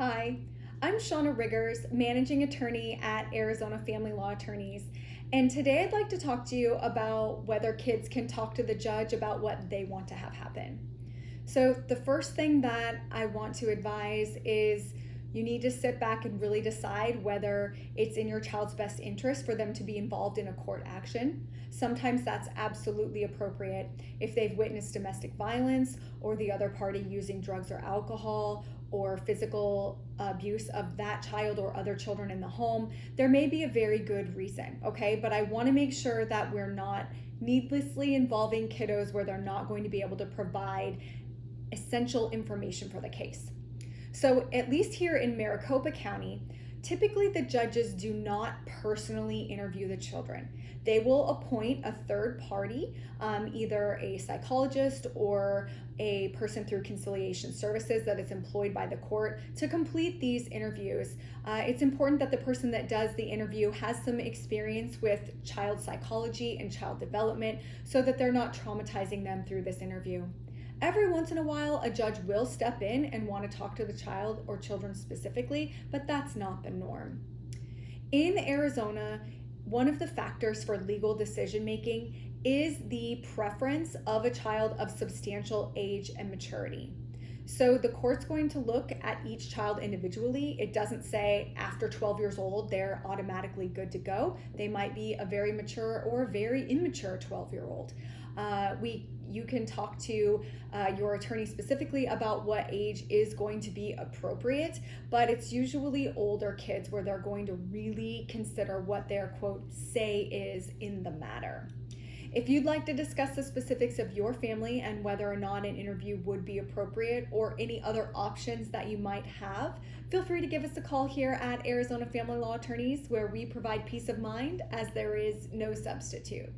Hi, I'm Shauna Riggers, Managing Attorney at Arizona Family Law Attorneys. And today I'd like to talk to you about whether kids can talk to the judge about what they want to have happen. So, the first thing that I want to advise is you need to sit back and really decide whether it's in your child's best interest for them to be involved in a court action. Sometimes that's absolutely appropriate if they've witnessed domestic violence or the other party using drugs or alcohol or physical abuse of that child or other children in the home. There may be a very good reason, okay? But I want to make sure that we're not needlessly involving kiddos where they're not going to be able to provide essential information for the case. So, at least here in Maricopa County, typically the judges do not personally interview the children. They will appoint a third party, um, either a psychologist or a person through conciliation services that is employed by the court to complete these interviews. Uh, it's important that the person that does the interview has some experience with child psychology and child development so that they're not traumatizing them through this interview. Every once in a while, a judge will step in and want to talk to the child or children specifically, but that's not the norm. In Arizona, one of the factors for legal decision making is the preference of a child of substantial age and maturity. So the court's going to look at each child individually. It doesn't say after 12 years old they're automatically good to go. They might be a very mature or very immature 12 year old. Uh, we you can talk to uh, your attorney specifically about what age is going to be appropriate, but it's usually older kids where they're going to really consider what their quote say is in the matter. If you'd like to discuss the specifics of your family and whether or not an interview would be appropriate or any other options that you might have, feel free to give us a call here at Arizona Family Law Attorneys where we provide peace of mind as there is no substitute.